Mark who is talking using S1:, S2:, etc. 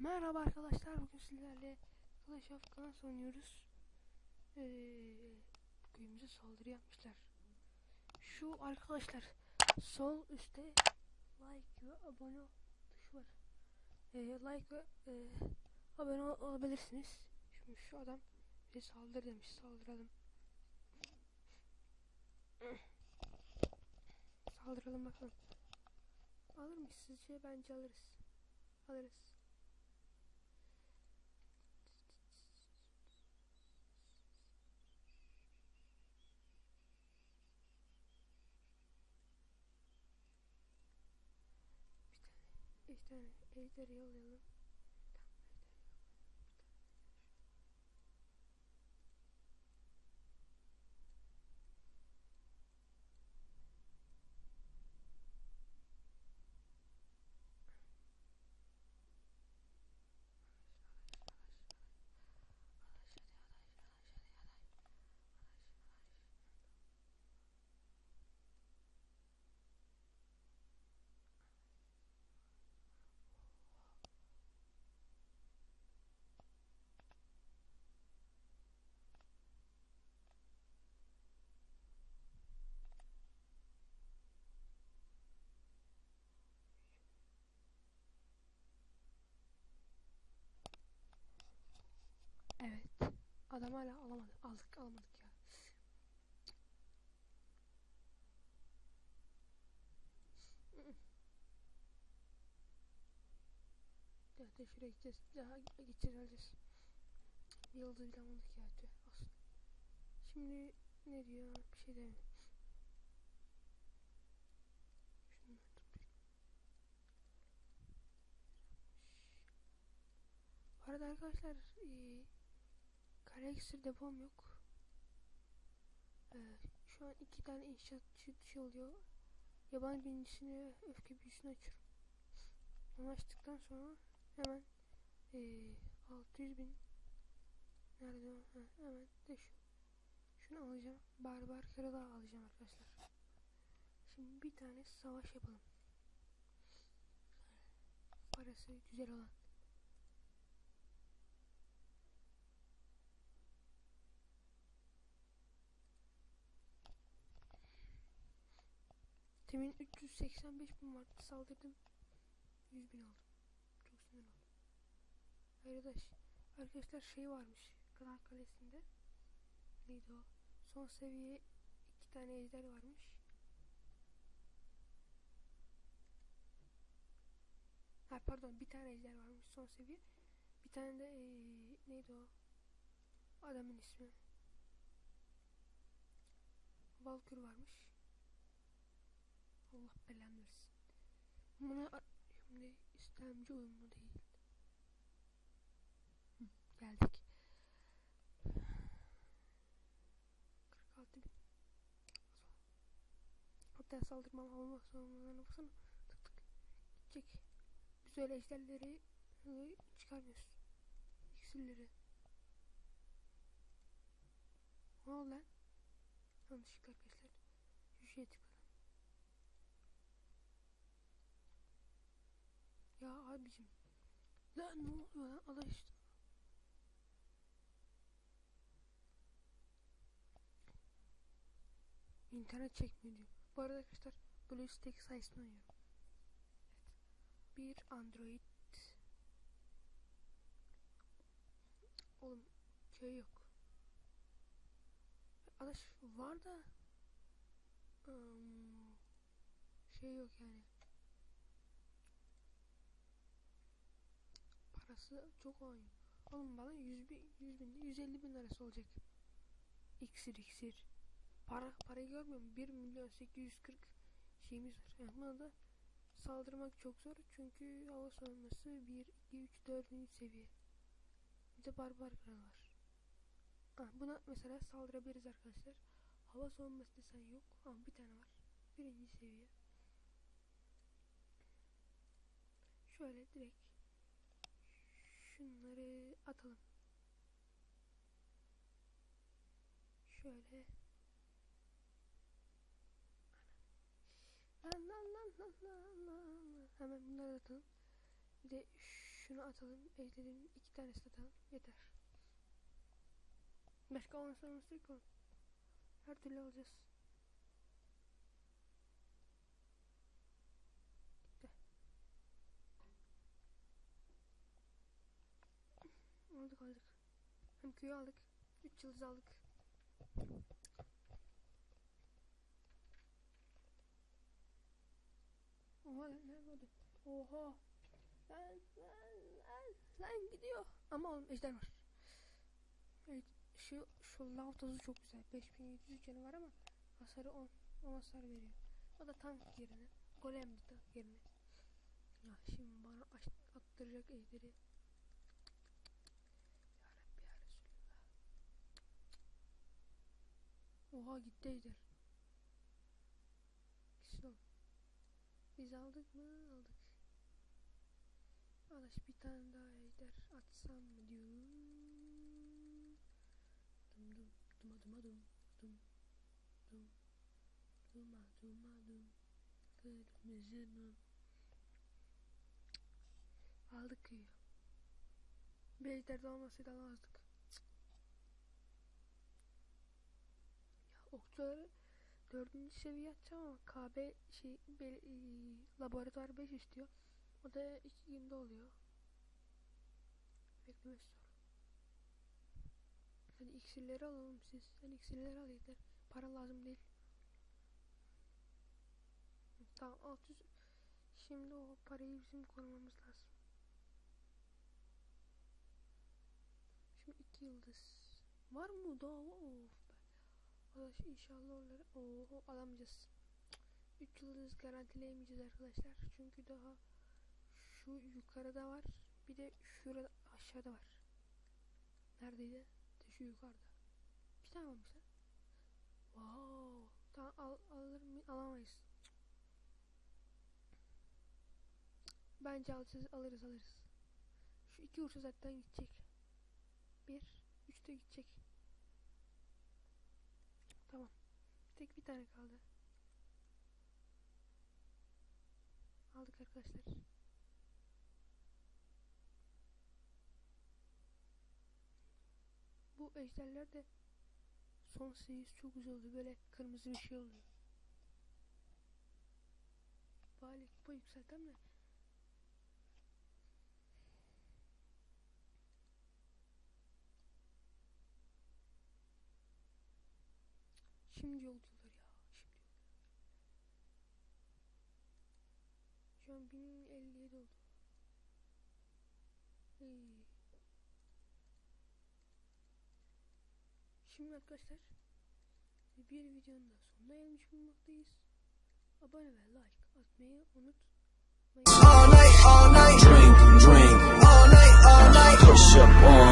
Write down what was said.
S1: Merhaba arkadaşlar bugün sizlerle Clash of Clans oynuyoruz. Ee, köyümüze saldırı yapmışlar. Şu arkadaşlar sol üstte like ve abone ol tuşu var. Ee, like ve e, abone ol- olabilirsiniz. Şimdi şu adam bize saldır demiş saldıralım. Saldıralım bakalım. Alır mıyız sizce? Bence alırız. Alırız. Tane ejder yollayalım. Evet. Adam hala alamadı. Aldık alamadık ya. De şuraya gideceğiz. Daha gideceğiz alacağız. Bir yıldız bile almadık ya. Olsun. Şimdi ne diyor? Bir şey demiyor. Bu arada arkadaşlar eee kare iksir depom yok. Ee, şu an iki tane inşaat şey, oluyor. Yaban birincisine öfke büyüsünü açıyorum. Onu açtıktan sonra hemen eee 600 bin nerede o? Ha, hemen de şu. Şunu alacağım. Barbar kralı alacağım arkadaşlar. Şimdi bir tane savaş yapalım. Parası güzel olan. Temin 385 bin vardı. Saldırdım. 100 bin aldım. Çok sinir oldum. Arkadaş arkadaşlar şey varmış Kral Kalesi'nde. Neydi o? Son seviye iki tane ejder varmış. Ha pardon bir tane ejder varmış son seviye. Bir tane de ee, neydi o? Adamın ismi. Valkür varmış Allah belanı versin. Buna şimdi istemci uyumlu değil. Hı, geldik. 46 bin. Hatta saldırmam olmaz sonralarına baksana. Tık tık. Gidecek. Biz öyle ejderleri çıkarmıyoruz. İksirleri. Ne oldu lan? Yanlışlıkla arkadaşlar. Şu şeye. Ya abicim. Lan ne oluyor lan? Allah işte. İnternet çekmiyor diyor. Bu arada arkadaşlar BlueStack sayesinde oynuyorum. Evet. Bir Android. Oğlum şey yok. Arkadaş var da ım, şey yok yani. Parası çok oynuyor. Oğlum bana 100 bin, 100 bin, 150 bin lirası olacak. İksir iksir. Para, parayı görmüyor musun? 1 milyon 840 şeyimiz var. Yani buna da saldırmak çok zor. Çünkü hava savunması 1, 2, 3, 4. seviye. Bir de barbar kral var. Ha, buna mesela saldırabiliriz arkadaşlar. Hava savunması desen yok. Ama bir tane var. Birinci seviye. Şöyle direkt şunları atalım. Şöyle. Hemen bunları atalım. Bir de Şunu atalım. Ejderin iki tanesi atalım. Yeter. Başka yok mu? Her türlü alacağız. Aldık aldık. Hem köyü aldık. 3 yıldız aldık. Oha lan ne oldu? Oha. Lan lan lan lan gidiyor. Ama oğlum ejder var. Evet şu şu lav tozu çok güzel. 5700 canı var ama hasarı 10. 10 hasar veriyor. O da tank yerine. Golem de tank yerine. Ya şimdi bana attıracak ejderi. Ya Rabbi ya Resulallah. Oha gitti ejder. Gitsin. Biz aldık mı? Aldık. Arkadaş bir tane daha ejder atsam mı diyorum. Dum dum duma duma dum dum dum duma duma dum kırmızı mum. Aldık köyü. Bir ejder de olmasaydı alamazdık. Okçuları dördüncü seviye atacağım ama KB şey be, e, laboratuvar 5 istiyor. O da 2 günde oluyor. Beklemesi zor. Hadi iksirleri alalım siz. Sen iksirleri al yeter. Para lazım değil. Tamam 600. Şimdi o parayı bizim korumamız lazım. Şimdi 2 yıldız. Var mı daha? Of. Arkadaş inşallah onları oho alamayacağız. 3 yıldız garantileyemeyeceğiz arkadaşlar. Çünkü daha şu yukarıda var. Bir de şurada aşağıda var. Neredeydi? De şu yukarıda. Bir tane varmış lan. Wow. Tamam al, alır mı? Alamayız. Bence alacağız, alırız alırız. Şu iki vursa zaten gidecek. Bir, üç de gidecek. Tamam. Tek bir tane kaldı. Aldık arkadaşlar. Bu ejderler de son seviyesi çok güzel oldu. Böyle kırmızı bir şey oluyor. Bari kupa yükseltem de. Şimdi yol diyorlar ya. Şimdi. Şu an 1057 oldu. Şimdi arkadaşlar bir videonun da sonuna gelmiş bulunmaktayız. Abone ve like atmayı unutmayın.
S2: all night, all night. Drink, drink, all night, all night. Push up on